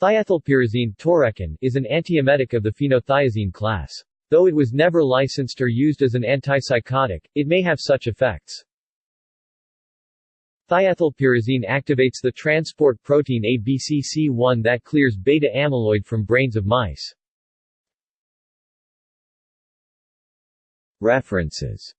Thiethylperazine is an antiemetic of the phenothiazine class. Though it was never licensed or used as an antipsychotic, it may have such effects. Thiethylperazine activates the transport protein ABCC1 that clears beta-amyloid from brains of mice. References